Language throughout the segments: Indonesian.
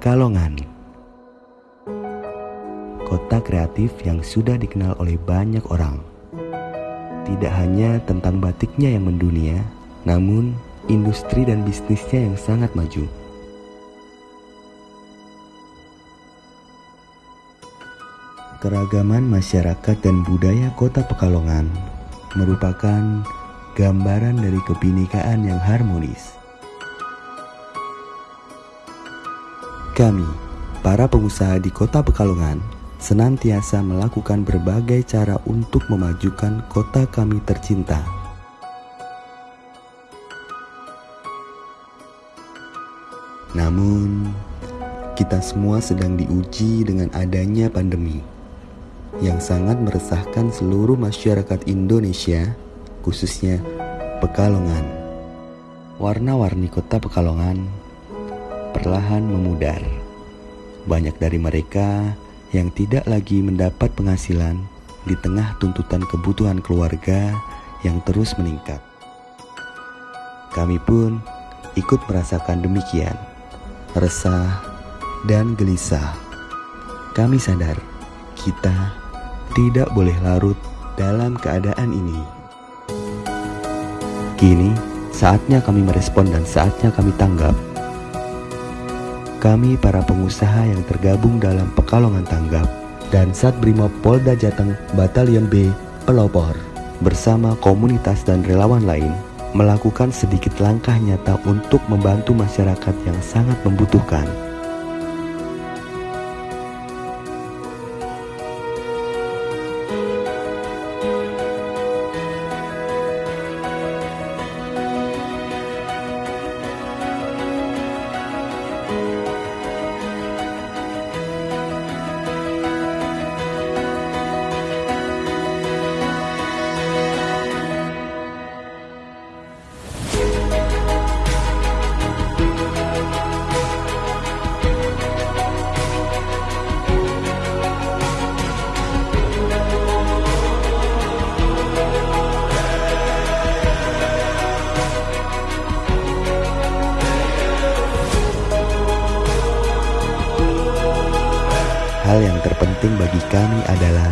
Pekalongan. Kota kreatif yang sudah dikenal oleh banyak orang. Tidak hanya tentang batiknya yang mendunia Namun industri dan bisnisnya yang sangat maju. Keragaman masyarakat dan budaya kota Pekalongan merupakan gambaran dari kebinekaan yang harmonis. Kami, para pengusaha di kota Pekalongan, senantiasa melakukan berbagai cara untuk memajukan kota kami tercinta. Namun, kita semua sedang diuji dengan adanya pandemi yang sangat meresahkan seluruh masyarakat Indonesia, khususnya Pekalongan. Warna-warni kota Pekalongan perlahan memudar. Banyak dari mereka yang tidak lagi mendapat penghasilan di tengah tuntutan kebutuhan keluarga yang terus meningkat. Kami pun ikut merasakan demikian, resah dan gelisah. Kami sadar kita tidak boleh larut dalam keadaan ini. Kini, saatnya kami merespon dan saatnya kami tanggap. Kami para pengusaha yang tergabung dalam Pekalongan Tanggap dan Sat Brimob Polda Jateng Batalion B Pelopor bersama komunitas dan relawan lain melakukan sedikit langkah nyata untuk membantu masyarakat yang sangat membutuhkan. Hal yang terpenting bagi kami adalah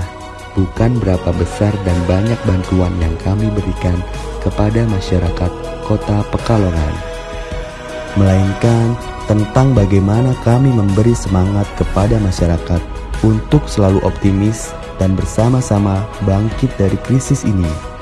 bukan berapa besar dan banyak bantuan yang kami berikan kepada masyarakat kota Pekalongan, melainkan tentang bagaimana kami memberi semangat kepada masyarakat untuk selalu optimis dan bersama-sama bangkit dari krisis ini.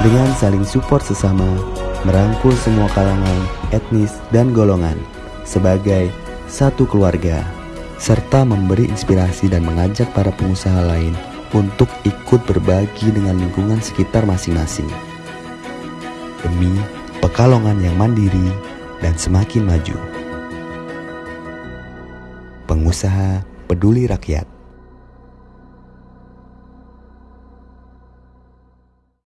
Dengan saling support sesama, merangkul semua kalangan, etnis, dan golongan sebagai satu keluarga, serta memberi inspirasi dan mengajak para pengusaha lain untuk ikut berbagi dengan lingkungan sekitar masing-masing. Demi Pekalongan yang mandiri dan semakin maju. Pengusaha peduli rakyat.